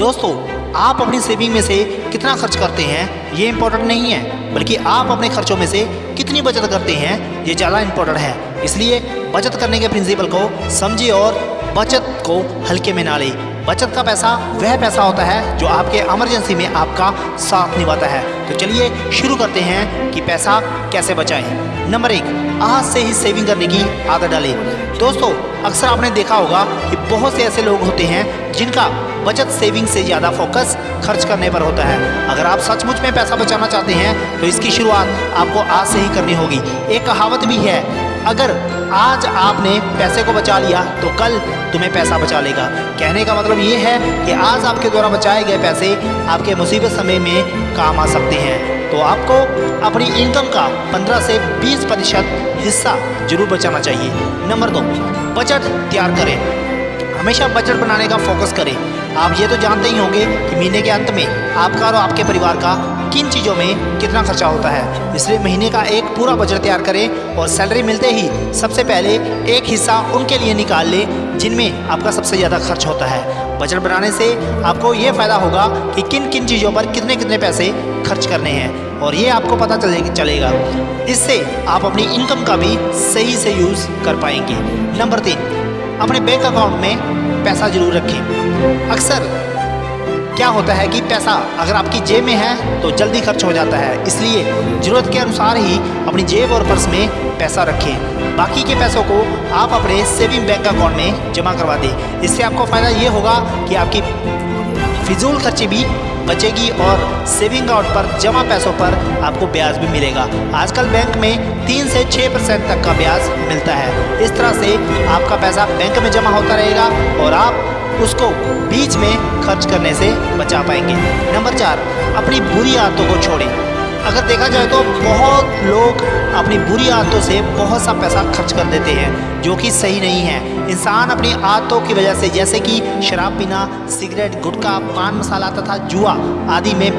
दोस्तों, आप अपनी सेविंग में से कितना खर्च करते हैं, ये इम्पोर्टेंट नहीं है, बल्कि आप अपने खर्चों में से कितनी बचत करते हैं, ये ज़्यादा इम्पोर्टेंट है। इसलिए बचत करने के प्रिंसिपल को समझिए और बचत को हल्के में ना ले। बचत का पैसा वह पैसा होता है जो आपके इमरजेंसी में आपका साथ निभाता है। तो चलिए शुरू करते हैं कि पैसा कैसे बचाएँ। नंबर एक, आज से ही सेविंग करने की आदत डालें। दोस्तों, अक्सर आपने देखा होगा कि बहुत से ऐसे लोग होते हैं जिनका बचत सेविंग से ज़्यादा फोकस खर्च करने पर होता है। अगर आप सचमुच में पैसा बचाना चाहते हैं तो इसकी शुरुआत आपको आज से ही करनी होगी। एक कहावत भी है, अगर आज आपने पैसे को बचा लिया तो कल तुम्हें पैसा बचा लेगा। कहने का मतलब ये है कि आज आपके द्वारा बचाए गए पैसे आपके मुसीबत समय में काम आ सकते हैं। तो आपको अपनी इनकम का 15 से 20 प्रतिशत हिस्सा ज़रूर बचाना चाहिए। नंबर दो बजट तैयार करें। हमेशा बजट बनाने का फोकस करें। आप ये तो जानते ही होंगे कि महीने के अंत में आपका और आपके परिवार का किन चीज़ों में कितना खर्चा होता है। इसलिए महीने का एक पूरा बजट तैयार करें और सैलरी मिलते ही सबसे पहले एक हिस्सा उनके लिए निकाल लें, जिनमें आपका सबसे ज़्यादा खर्च होता है। बजट बनाने से आपको ये फ़ायदा होगा कि किन किन चीज़ों पर कितने कितने पैसे खर्च करने हैं और ये आपको पता चले, चलेगा। इससे आप अपनी इनकम का भी सही से यूज़ कर पाएँगे। नंबर तीन अपने बैंक अकाउंट में पैसा ज़रूर रखें। अक्सर क्या होता है कि पैसा अगर आपकी जेब में है तो जल्दी खर्च हो जाता है। इसलिए ज़रूरत के अनुसार ही अपनी जेब और पर्स में पैसा रखें। बाकी के पैसों को आप अपने सेविंग बैंक अकाउंट में जमा करवा दें। इससे आपको फ़ायदा ये होगा कि आपकी फिजूल खर्चे भी बचेगी और सेविंग अकाउंट पर, जमा पैसों पर आपको ब्याज भी मिलेगा। आजकल बैंक में तीन से छः परसेंट तक का ब्याज मिलता है। इस तरह से आपका पैसा बैंक में जमा होता रहेगा और आप उसको बीच में खर्च करने से बचा पाएँगे। नंबर चार, अपनी बुरी आदतों को छोड़ें। अगर देखा जाए तो बहुत लोग अपनी बुरी आदतों से बहुत सा पैसा खर्च कर देते हैं, जो कि सही नहीं है। इंसान अपनी आदतों की वजह से, जैसे कि शराब पीना, सिगरेट, गुटखा, पान मसाला तथा जुआ आदि में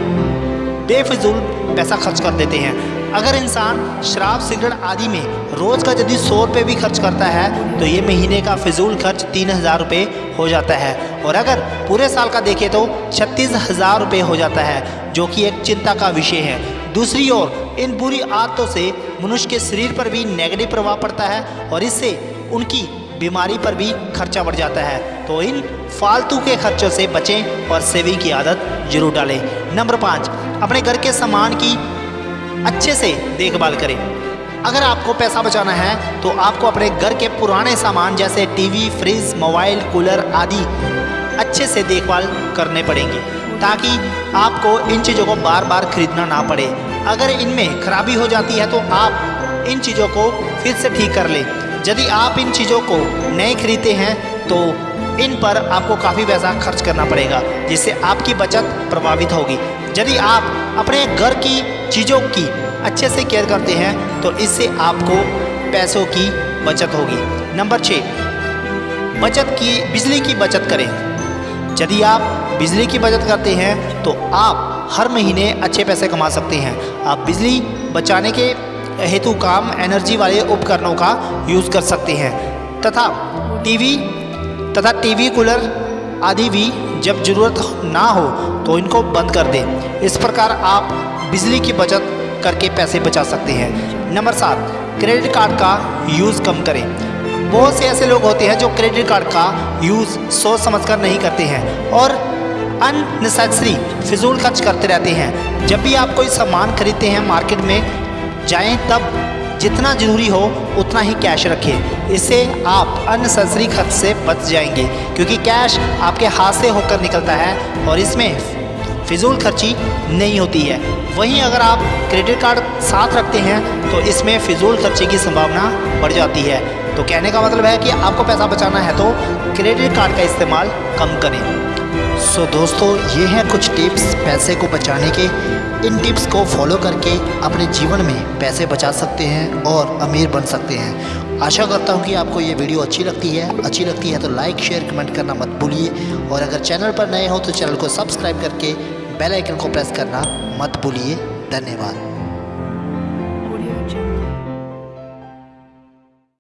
बेफजूल पैसा खर्च कर देते हैं। अगर इंसान शराब, सिगरेट आदि में रोज़ का यदि सौ रुपये भी खर्च करता है तो ये महीने का फिजूल खर्च तीन हज़ार रुपये हो जाता है। और अगर पूरे साल का देखें तो छत्तीस हज़ार रुपये हो जाता है, जो कि एक चिंता का विषय है। दूसरी ओर, इन बुरी आदतों से मनुष्य के शरीर पर भी नेगेटिव प्रभाव पड़ता है, और इससे उनकी बीमारी पर भी खर्चा बढ़ जाता है। तो इन फालतू के खर्चों से बचें और सेविंग की आदत ज़रूर डालें। नंबर पाँच, अपने घर के सामान की अच्छे से देखभाल करें। अगर आपको पैसा बचाना है तो आपको अपने घर के पुराने सामान जैसे टीवी, फ्रिज, मोबाइल, कूलर आदि अच्छे से देखभाल करने पड़ेंगे, ताकि आपको इन चीज़ों को बार बार खरीदना ना पड़े। अगर इनमें खराबी हो जाती है तो आप इन चीज़ों को फिर से ठीक कर लें। यदि आप इन चीज़ों को नए खरीदते हैं तो इन पर आपको काफ़ी पैसा खर्च करना पड़ेगा, जिससे आपकी बचत प्रभावित होगी। यदि आप अपने घर की चीज़ों की अच्छे से केयर करते हैं तो इससे आपको पैसों की बचत होगी। नंबर छः बचत की, बिजली की बचत करें। यदि आप बिजली की बचत करते हैं तो आप हर महीने अच्छे पैसे कमा सकते हैं। आप बिजली बचाने के हेतु काम एनर्जी वाले उपकरणों का यूज़ कर सकते हैं। तथा टीवी तथा टीवी कूलर आदि भी जब ज़रूरत ना हो तो इनको बंद कर दें। इस प्रकार आप बिजली की बचत करके पैसे बचा सकते हैं। नंबर सात, क्रेडिट कार्ड का यूज़ कम करें। बहुत से ऐसे लोग होते हैं जो क्रेडिट कार्ड का यूज़ सोच समझकर नहीं करते हैं और अननेसेसरी फिजूल खर्च करते रहते हैं। जब भी आप कोई सामान खरीदते हैं मार्केट में जाएँ, तब जितना ज़रूरी हो, उतना ही कैश रखें इससे आप अननेसेसरी खर्च से बच जाएँगे, क्योंकि कैश आपके हाथ से होकर निकलता है और इसमें फिजूल खर्ची नहीं होती है। वहीं अगर आप क्रेडिट कार्ड साथ रखते हैं तो इसमें फिजूल खर्ची की संभावना बढ़ जाती है। तो कहने का मतलब है कि आपको पैसा बचाना है तो क्रेडिट कार्ड का इस्तेमाल कम करें। सो दोस्तों, ये हैं कुछ टिप्स पैसे को बचाने के। इन टिप्स को फॉलो करके अपने जीवन में पैसे बचा सकते हैं और अमीर बन सकते हैं। आशा करता हूँ कि आपको ये वीडियो अच्छी लगती है। अच्छी लगती है तो लाइक शेयर कमेंट करना मत भूलिए। और अगर चैनल पर नए हो तो चैनल को सब्सक्राइब करके बेल आइकन को प्रेस करना मत भूलिए। धन्यवाद।